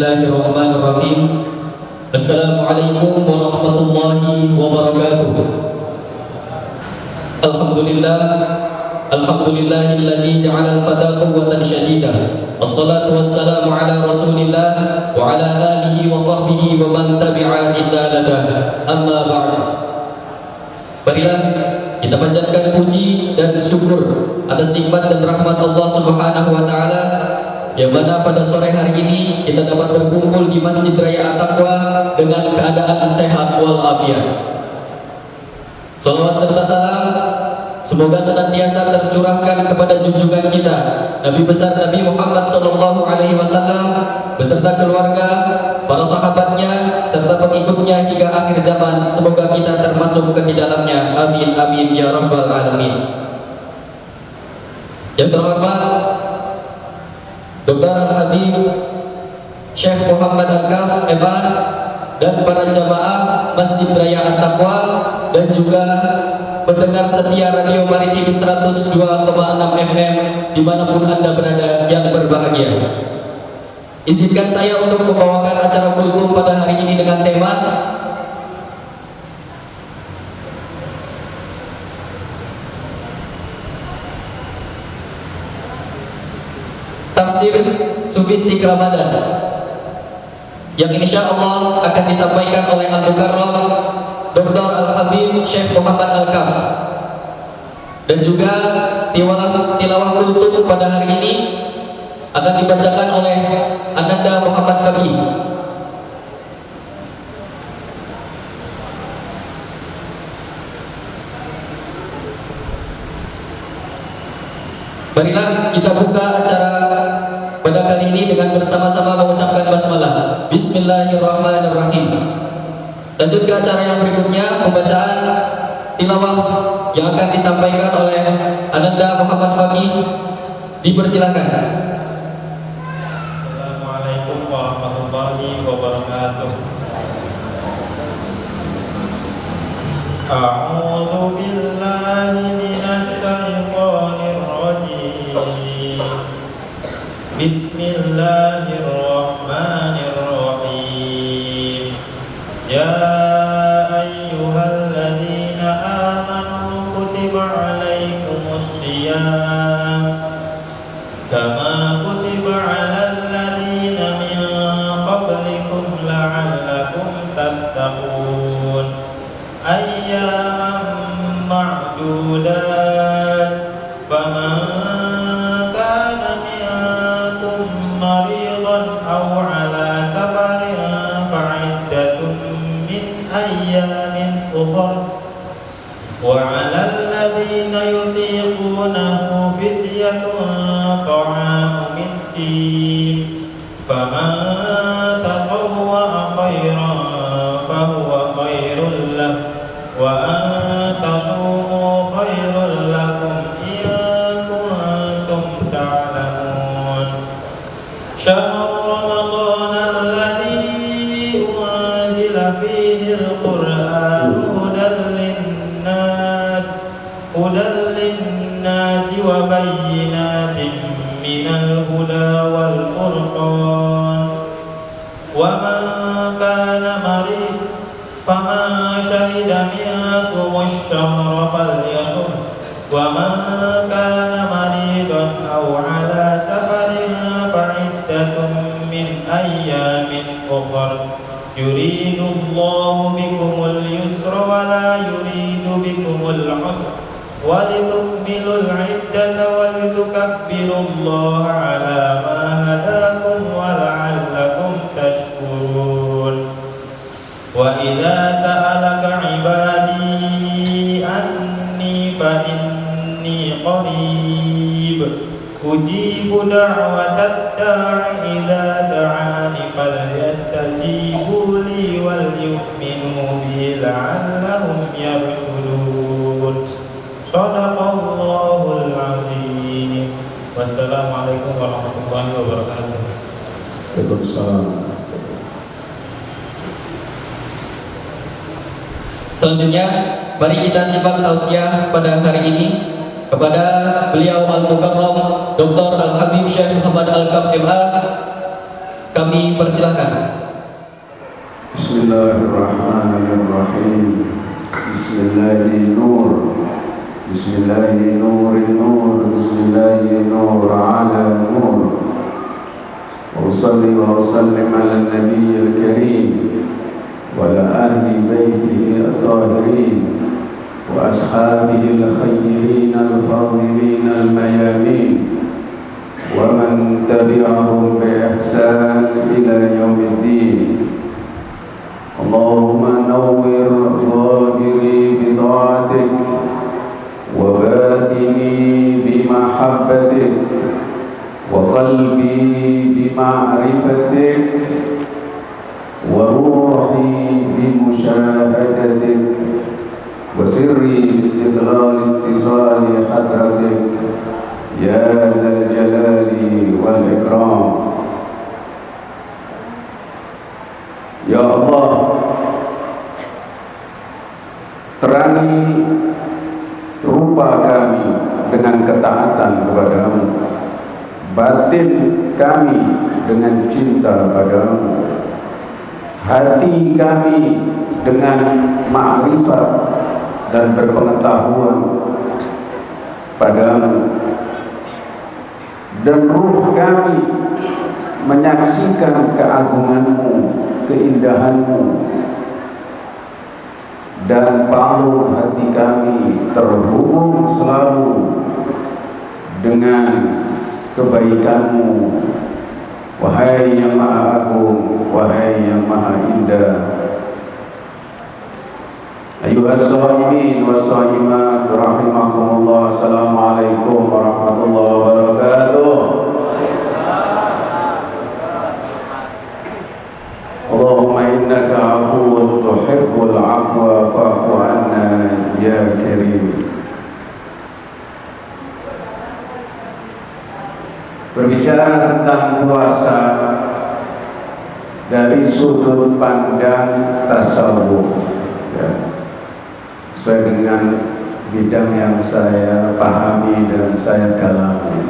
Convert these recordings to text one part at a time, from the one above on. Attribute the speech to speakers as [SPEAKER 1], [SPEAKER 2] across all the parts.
[SPEAKER 1] Bismillahirrahmanirrahim. Assalamualaikum warahmatullahi wabarakatuh. Alhamdulillah Alhamdulillahilladzi ja'ala al-fata quwwatan Wassalatu wassalamu ala rasulillah Wa ala alihi wa sahbihi wa man tabi'a risalatah Amma Marilah kita panjatkan puji dan syukur atas nikmat dan rahmat Allah Subhanahu wa taala yang mana pada sore hari ini kita dapat berkumpul di Masjid Raya At-Taqwa dengan keadaan sehat walafiat. Salawat serta salam semoga senantiasa tercurahkan kepada junjungan kita Nabi besar Nabi Muhammad sallallahu alaihi wasallam beserta keluarga, para sahabatnya serta pengikutnya hingga akhir zaman. Semoga kita termasuk ke di dalamnya. Amin amin ya rabbal alamin. Yang terhormat Dr. Al-Habib Syekh Muhammad Al-Kaf Eban dan para jamaah Masjid Raya At-Taqwa dan juga pendengar setia Radio Maritim 102,6 FM di mana pun Anda berada yang berbahagia. Izinkan saya untuk membawakan acara kultum pada hari ini dengan tema Tafsir Sufistik Ramadan yang insya Allah akan disampaikan oleh Al-Mukarram Dr. Al-Habib Syekh Muhammad Al-Kaf dan juga tilawah, tilawah kultum pada hari ini akan dibacakan oleh Ananda Muhammad Fakih Marilah kita buka acara dengan bersama-sama mengucapkan basmalah. Bismillahirrahmanirrahim. Lanjut ke acara yang berikutnya, pembacaan tilawah yang akan disampaikan oleh Ananda Muhammad Fakih. Dipersilahkan.
[SPEAKER 2] Bismillahirrahmanirrahim. وعلى الذين يطيقونه فدية طعام مسكين. فمن ولتكبروا الله على ما هداكم ولعلكم تشكرون وإذا سألك عبادي أني فإني قريب أجيب دعوة الداع إذا دعاني فليستجيبوا لي وليؤمنوا بي لعلهم Assalamualaikum warahmatullahi wabarakatuh.
[SPEAKER 3] Waalaikumsalam.
[SPEAKER 1] Selanjutnya, mari kita simak tausiah pada hari ini kepada beliau Al-Mukarram Dr. Al-Habib Syekh Muhammad Al-Kaf MA. Kami persilahkan.
[SPEAKER 3] Bismillahirrahmanirrahim. Bismillahirrahmanirrahim. Bismillahirrahmanirrahim. Bismillahirrahmanirrahim. Ala nur. وأصلي وأسلم على النبي الكريم وعلى أهل بيته الطاهرين وأصحابه الخيرين الفاضلين الميامين ومن تبعهم بإحسان إلى يوم الدين اللهم نور ظاهري بطاعتك وباطني بمحبتك وقلبي بمعرفتك وروحي بمشاهدتك وسري باستقلال اتصال حضرتك يا ذا الجلال والإكرام. يا الله terangi batin kami dengan cinta padamu hati kami dengan ma'rifat dan berpengetahuan padamu. Dan ruh kami menyaksikan keagunganmu keindahanmu. Dan palung hati kami terhubung selalu dengan kebaikanmu. Wahai yang maha agung Wahai yang maha indah. Ayuhas sahimin wa sahimat Rahimakumullah. Assalamualaikum warahmatullahi wabarakatuh Allahumma innaka afuun tuhibbul afwa fa'fu anna ya karim berbicara tentang puasa dari sudut pandang tasawuf ya, sesuai dengan bidang yang saya pahami dan saya dalami.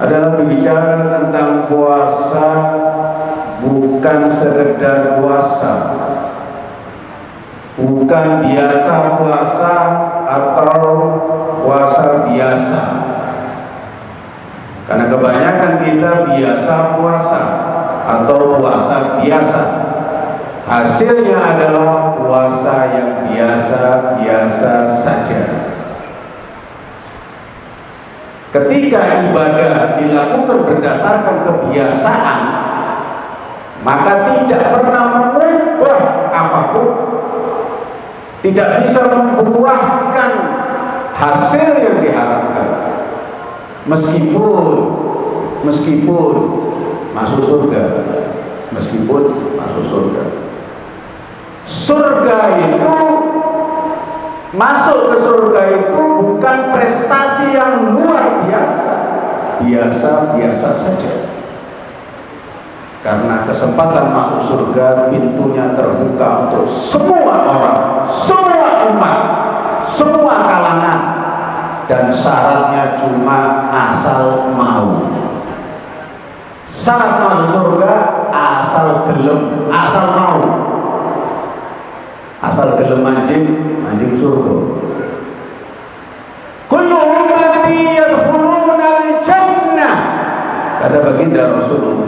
[SPEAKER 3] Adalah berbicara tentang puasa bukan sekedar puasa. Bukan biasa puasa atau puasa biasa karena kebanyakan kita biasa puasa atau puasa biasa. Hasilnya adalah puasa yang biasa-biasa saja. Ketika ibadah dilakukan berdasarkan kebiasaan, maka tidak pernah mengubah apa pun. Tidak bisa membuahkan hasil yang diharapkan meskipun meskipun masuk surga meskipun masuk surga. Surga itu masuk ke surga itu bukan prestasi yang luar biasa. Biasa-biasa saja. Karena kesempatan masuk surga pintunya terbuka untuk semua orang semua umat semua kalangan dan syaratnya cuma asal mau. Syarat masuk surga asal gelem asal mau. Asal gelem anjing anjing surga. Al-jannah. Kata baginda Rasulullah.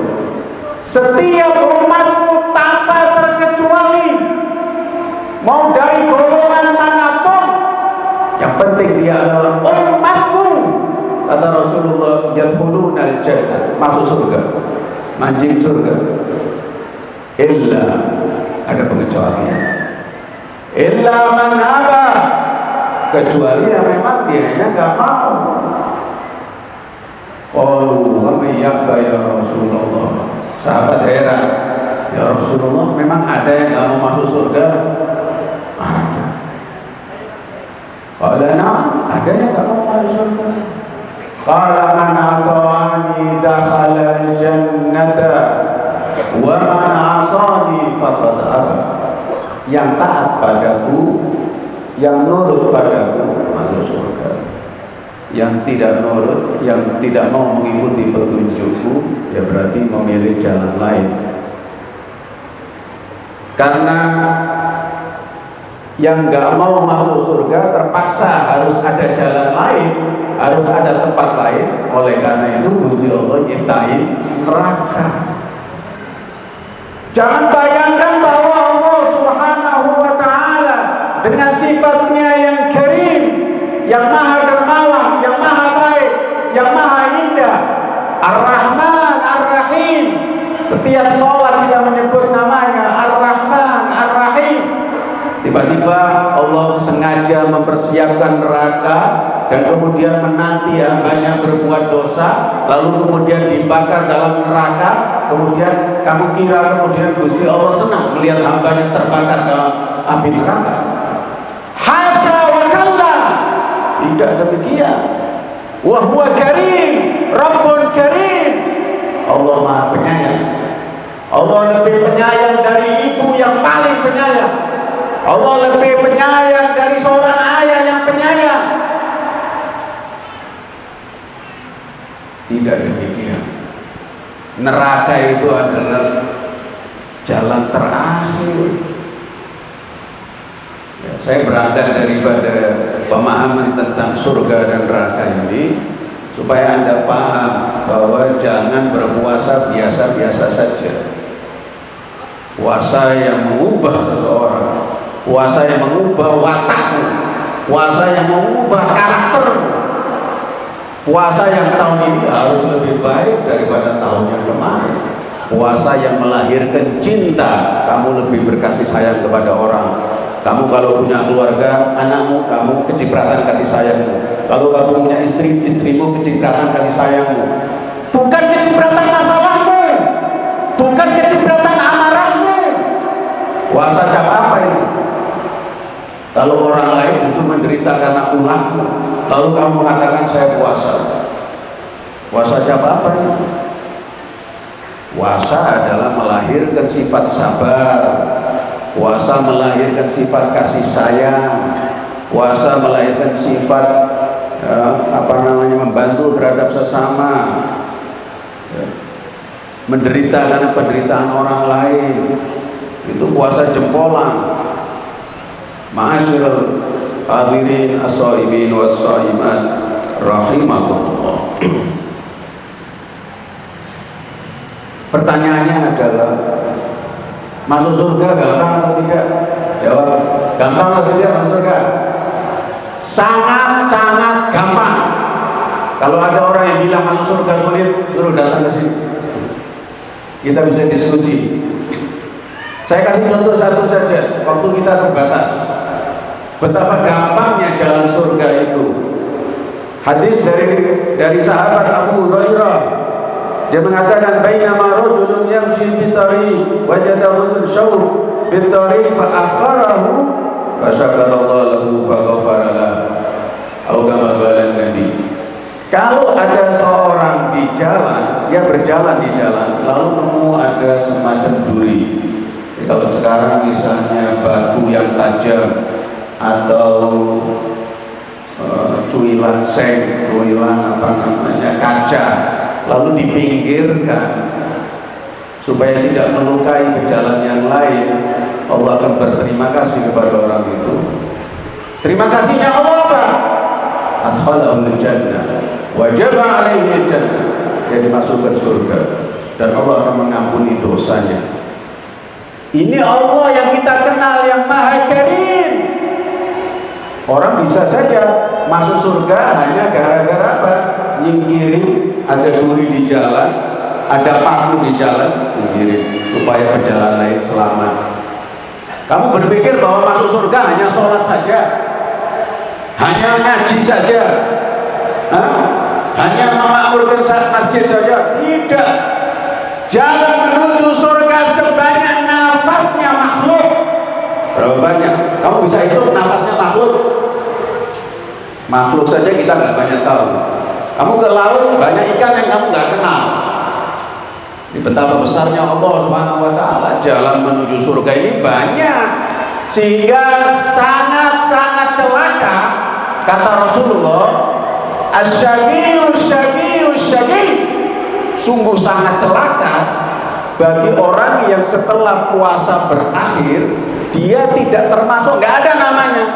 [SPEAKER 3] Setiap umatmu tanpa terkecuali mau dari golongan mana pun yang penting dia adalah umatku kata Rasulullah yadkhuluna al-jannah. Masuk surga. Mancing surga. Illa. Ada pengecualian. Illa man aba kecuali yang memang dia nya enggak mau. Qalu wa mayyaka ya Rasulullah? Sahabat heran ya Rasulullah memang ada yang enggak mau masuk surga ada Qala na'am ada yang mau masuk surga Qala man ata'ani dakhala al-jannata wa man 'asani faqad asa. Yang taat padaku, yang nurut padaku masuk surga. Yang tidak nurut, yang tidak mau mengikuti petunjukku, ya berarti memilih jalan lain karena yang nggak mau masuk surga terpaksa harus ada jalan lain harus ada tempat lain. Oleh karena itu Gusti Allah nyiptain neraka. Jangan bayangkan bahwa Allah subhanahu wa ta'ala dengan sifatnya yang karim yang maha dermawan yang maha baik yang maha indah Ar-Rahman Ar-Rahim setiap sholat kita menyebut namanya Ar-Rahman Ar-Rahim tiba-tiba Allah sengaja mempersiapkan neraka dan kemudian menanti hambanya berbuat dosa lalu kemudian dibakar dalam neraka kemudian kamu kira kemudian Gusti Allah senang melihat hambanya terbakar dalam api neraka. Hasya wa tidak demikian. Wahwa karim Rabbun karim. Allah maha penyayang. Allah lebih penyayang dari ibu yang paling penyayang Allah lebih penyayang dari seorang ayah yang penyayang. Tidak demikian. Neraka itu adalah jalan terakhir. Ya, saya berangkat daripada pemahaman tentang surga dan neraka ini supaya anda paham bahwa jangan berpuasa biasa-biasa saja. Puasa yang mengubah seseorang puasa yang mengubah watakmu. Puasa yang mengubah karaktermu. Puasa yang tahun ini harus lebih baik daripada tahun yang kemarin. Puasa yang melahirkan cinta kamu lebih berkasih sayang kepada orang. Kamu kalau punya keluarga anakmu kamu kecipratan kasih sayangmu. Kalau kamu punya istri istrimu kecipratan kasih sayangmu. Bukan kecipratan masalahmu. Bukan kecipratan amarahmu. Puasa kalau orang lain justru menderita karena ulahmu lalu kamu mengatakan saya puasa. Puasa apa? Itu puasa adalah melahirkan sifat sabar. Puasa melahirkan sifat kasih sayang. Puasa melahirkan sifat eh, apa namanya membantu terhadap sesama. Ya. menderita karena penderitaan orang lain. Itu puasa jempolan Ma'asyiral hadirin as-saimin was-saimat rahimakumullah Pertanyaannya adalah masuk surga gampang atau tidak? Jawab, gampang atau tidak masuk surga? Sangat-sangat gampang. Kalau ada orang yang bilang masuk surga sulit, suruh datang ke sini. Kita bisa diskusi. Saya kasih contoh satu saja, waktu kita terbatas. Betapa gampangnya jalan surga itu. Hadis dari dari sahabat Abu Hurairah dia mengatakan bainama rajulun yamshi fi tariq wajada ghusl syawb fi tariq fa akharahu fa syakara Allah lahu fa ghafara lahu. Atau kama Nabi. Kalau ada seorang di jalan, dia berjalan di jalan, lalu nemu ada semacam duri. Kalau sekarang misalnya batu yang tajam atau uh, cuilan seng, cuilan apa namanya kaca, lalu dipinggirkan. Supaya tidak melukai berjalan yang lain, Allah akan berterima kasih kepada orang itu. Terima kasihnya Allah apa? Adkhalahul jannah wajib alaihi jannah dia dimasukkan surga. Dan Allah akan mengampuni dosanya. Ini Allah yang kita kenal yang maha karim orang bisa saja masuk surga hanya gara-gara apa? Nyingkirin ada duri di jalan ada paku di jalan nyingkirin supaya perjalanan lain selamat. Kamu berpikir bahwa masuk surga hanya sholat saja? Hanya ngaji saja? Hah? hanya memakmurkan masjid saja? Tidak. Jalan menuju surga sebanyak nafasnya makhluk. Berapa banyak kamu bisa hitung nafasnya makhluk. Makhluk saja kita nggak banyak tahu. Kamu ke laut banyak ikan yang kamu nggak kenal. Ini betapa besarnya Allah Subhanahu wa taala jalan menuju surga ini banyak. Sehingga sangat-sangat celaka kata Rasulullah asyagiyu syagiyu syagi sungguh sangat celaka bagi orang yang setelah puasa berakhir dia tidak termasuk nggak ada namanya.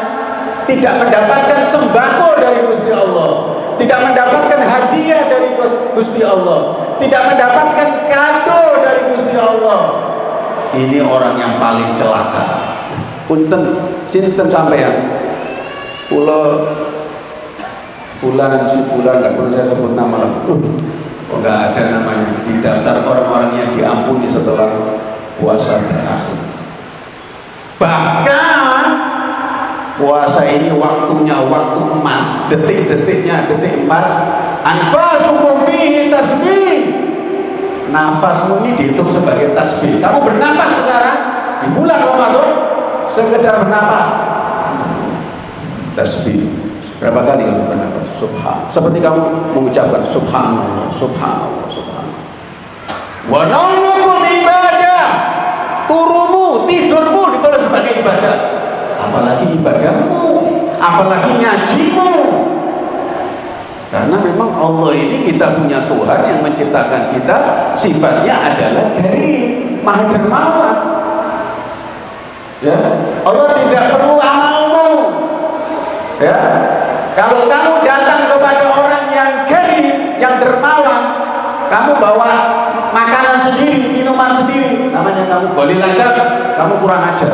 [SPEAKER 3] Tidak mendapatkan sembako dari Gusti Allah. Tidak mendapatkan hadiah dari Gusti Allah. Tidak mendapatkan kado dari Gusti Allah. Ini orang yang paling celaka. Punten sinten sampean? Pulau fulan si fulan nggak perlu saya sebut nama lah oh, nggak ada namanya? Di daftar orang-orang yang diampuni setelah puasa berakhir. Bahkan puasa ini waktunya waktu emas. Detik-detiknya detik emas. Anfasukum fihi tasbih. Nafasmu ini dihitung sebagai tasbih. Kamu bernafas sekarang di bulan Ramadan sekedar bernafas tasbih Berapa kali kamu bernafas? Subhan. Seperti kamu mengucapkan subhanallah, subhanallah, subhanallah. Wa naumukum ibadah. Turumu, tidurmu ditulis sebagai ibadah. Apalagi ibadahmu, apalagi ngajimu. Karena memang Allah ini kita punya Tuhan yang menciptakan kita sifatnya adalah dari maha dermawan. Ya, Allah tidak perlu amalmu. Ya, kalau kamu datang kepada orang yang karim, yang dermawan, kamu bawa makanan sendiri, minuman sendiri, namanya kamu boleh lancar, kamu kurang ajar.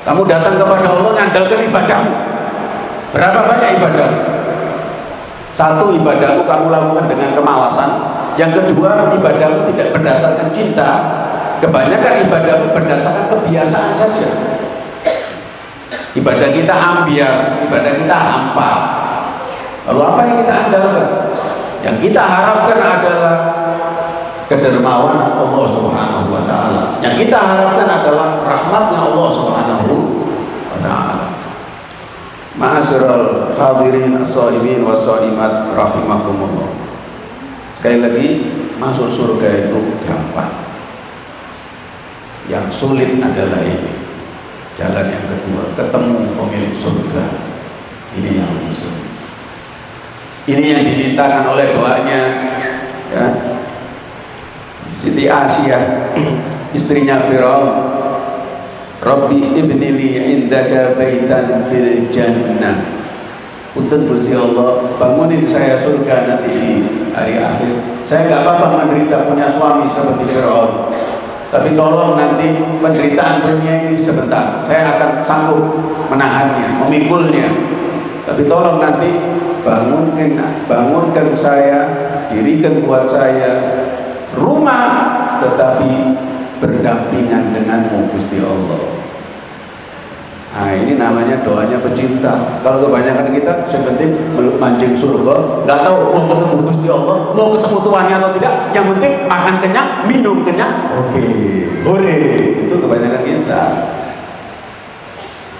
[SPEAKER 3] Kamu datang kepada Allah ngandalkan ibadahmu. Berapa banyak ibadah? Satu ibadahmu kamu lakukan dengan kemawasan. Yang kedua ibadahmu tidak berdasarkan cinta. Kebanyakan ibadahmu berdasarkan kebiasaan saja ibadah kita ambiar ibadah kita hampa. Lalu apa yang kita andalkan? Yang kita harapkan adalah kedermawanan Allah subhanahu wa ta'ala. Yang kita harapkan adalah rahmatnya Allah subhanahu wa ta'ala. Ma'asyiral hadirin as-saimin was-saimat rahimakumullah. Sekali lagi masuk surga itu gampang. Yang sulit adalah ini jalan yang kedua ketemu pemilik surga. Ini yang musuh. Ini yang dimintakan oleh doanya ya. Siti Asia istrinya Firaun. Rabbi ibnili indaka baitan fil jannah. Punten Gusti Allah bangunin saya surga nanti di hari akhir. Saya nggak apa-apa menderita punya suami seperti Firaun tapi tolong nanti penderitaan dunia ini sebentar. Saya akan sanggup menahannya memikulnya tapi tolong nanti bangunkan bangunkan saya dirikan buat saya rumah tetapi berdampingan denganmu Gusti Allah Nah ini namanya doanya pecinta. Kalau kebanyakan kita yang penting mancing surga, nggak tahu mau ketemu Gusti Allah, mau ketemu tuannya atau tidak. Yang penting makan kenyang, minum kenyang. Oke, boleh. Itu kebanyakan kita.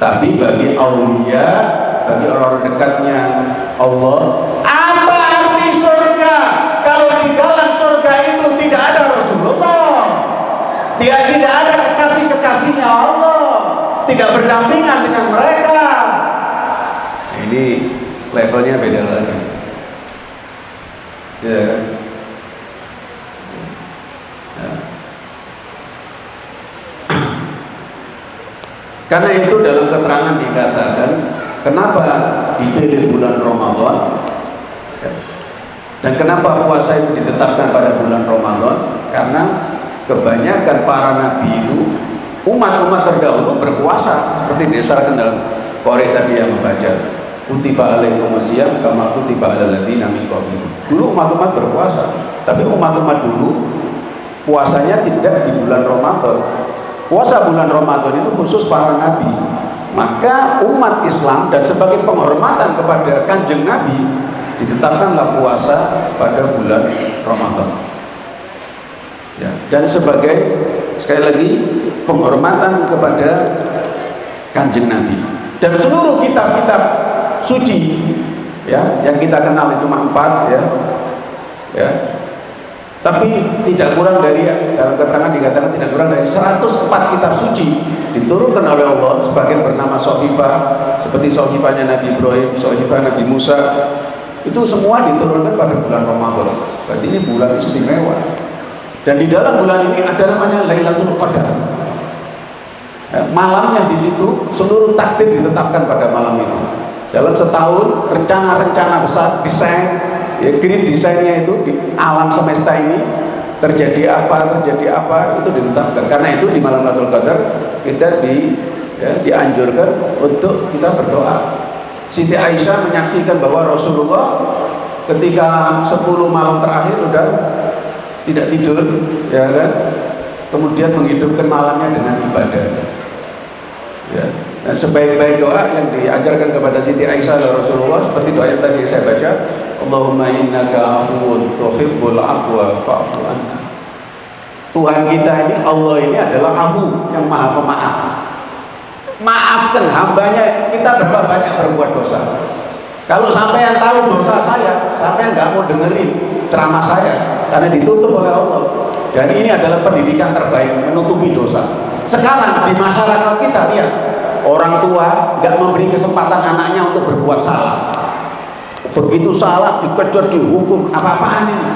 [SPEAKER 3] Tapi bagi aulia, bagi orang-orang dekatnya Allah, apa arti surga? Kalau di dalam surga itu tidak ada Rasulullah, tidak tidak ada kekasih-kekasihnya Allah tidak berdampingan dengan mereka. Nah, ini levelnya beda lagi. Ya ya. karena itu dalam keterangan dikatakan kenapa dipilih bulan Ramadan? Ya. dan kenapa puasa itu ditetapkan pada bulan Ramadan? Karena kebanyakan para nabi itu umat-umat terdahulu berpuasa seperti disyaratkan dalam korek tadi yang membaca kutiba alaikum siyam kama kutiba alal ladzina min dulu umat-umat berpuasa tapi umat-umat dulu puasanya tidak di bulan Ramadan. Puasa bulan Ramadan itu khusus para nabi. Maka umat Islam dan sebagai penghormatan kepada kanjeng nabi ditetapkanlah puasa pada bulan Ramadan. Ya, dan sebagai sekali lagi penghormatan kepada kanjeng Nabi. Dan seluruh kitab-kitab suci ya yang kita kenal itu empat ya ya. Tapi tidak kurang dari dalam keterangan dikatakan tidak kurang dari 104 kitab suci diturunkan oleh Allah sebagian bernama Sohifah seperti Sohifahnya Nabi Ibrahim, Sohifah Nabi Musa. Itu semua diturunkan pada bulan Ramadan. Berarti ini bulan istimewa dan di dalam bulan ini ada namanya Lailatul Qadar. Ya, malamnya di situ seluruh takdir ditetapkan pada malam itu. Dalam setahun rencana-rencana besar desain ya green desainnya itu di alam semesta ini terjadi apa terjadi apa itu ditetapkan. Karena itu di malam Lailatul Qadar kita di ya, dianjurkan untuk kita berdoa. Siti Aisyah menyaksikan bahwa Rasulullah ketika 10 malam terakhir udah tidak tidur ya kan? Kemudian menghidupkan malamnya dengan ibadah. Ya. Dan sebaik-baik doa yang diajarkan kepada Siti Aisyah dan Rasulullah seperti doa yang tadi saya baca Allahumma innaka afuwun tuhibbul afwa fa'fu anna Tuhan kita ini Allah ini adalah afu yang maha pemaaf. Maafkan hambanya kita berapa banyak berbuat dosa kalau sampai yang tahu dosa saya, sampai yang nggak mau dengerin ceramah saya, karena ditutup oleh Allah. Dan ini adalah pendidikan terbaik, menutupi dosa. Sekarang di masyarakat kita lihat, orang tua nggak memberi kesempatan anaknya untuk berbuat salah. Begitu salah dikejar dihukum, apa-apaan ini?